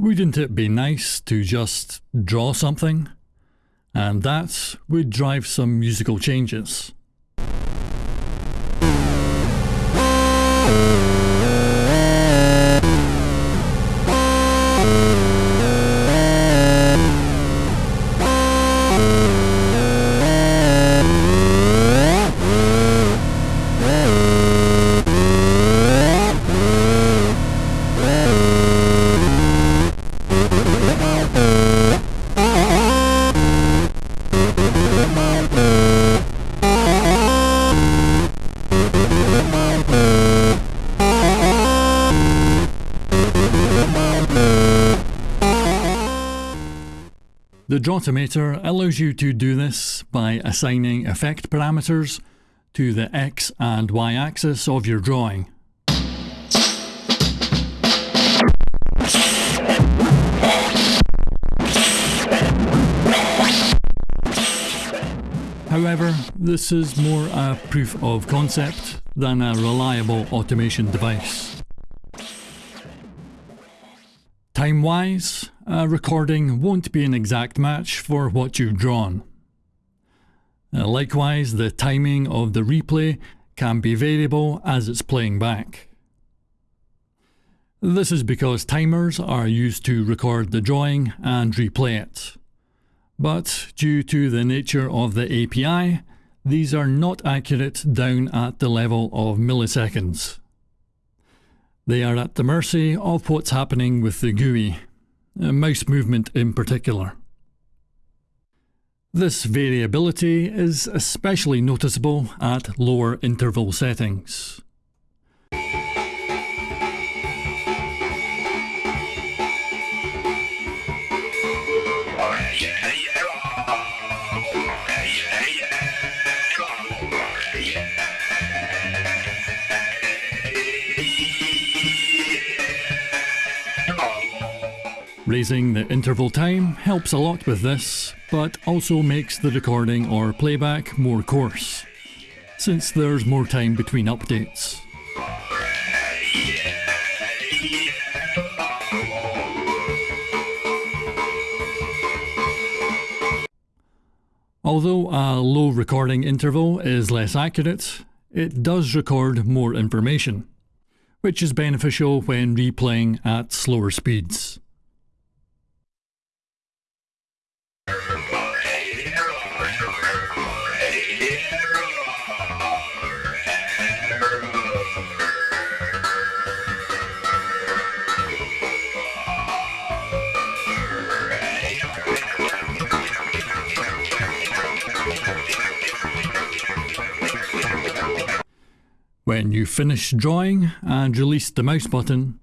wouldn't it be nice to just draw something? And that would drive some musical changes. The Drawtomator allows you to do this by assigning effect parameters to the X and Y axis of your drawing. However, this is more a proof of concept than a reliable automation device. Time-wise, a recording won't be an exact match for what you've drawn. Uh, likewise, the timing of the replay can be variable as it's playing back. This is because timers are used to record the drawing and replay it. But due to the nature of the API, these are not accurate down at the level of milliseconds. They are at the mercy of what's happening with the GUI, Uh, mouse movement in particular. This variability is especially noticeable at lower interval settings. Raising the interval time helps a lot with this, but also makes the recording or playback more coarse, since there's more time between updates. Although a low recording interval is less accurate, it does record more information, which is beneficial when replaying at slower speeds. When you finish drawing and release the mouse button,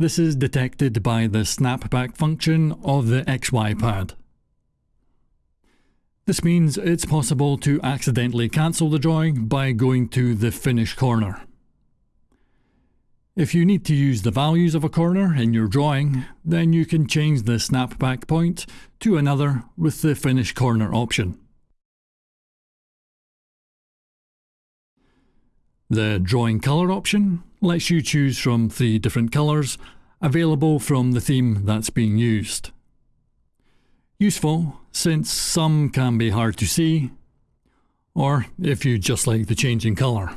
this is detected by the snapback function of the XY pad. This means it's possible to accidentally cancel the drawing by going to the finish corner. If you need to use the values of a corner in your drawing, then you can change the snapback point to another with the finish corner option. The drawing colour option lets you choose from three different colours available from the theme that's being used. Useful since some can be hard to see, or if you just like the change in colour.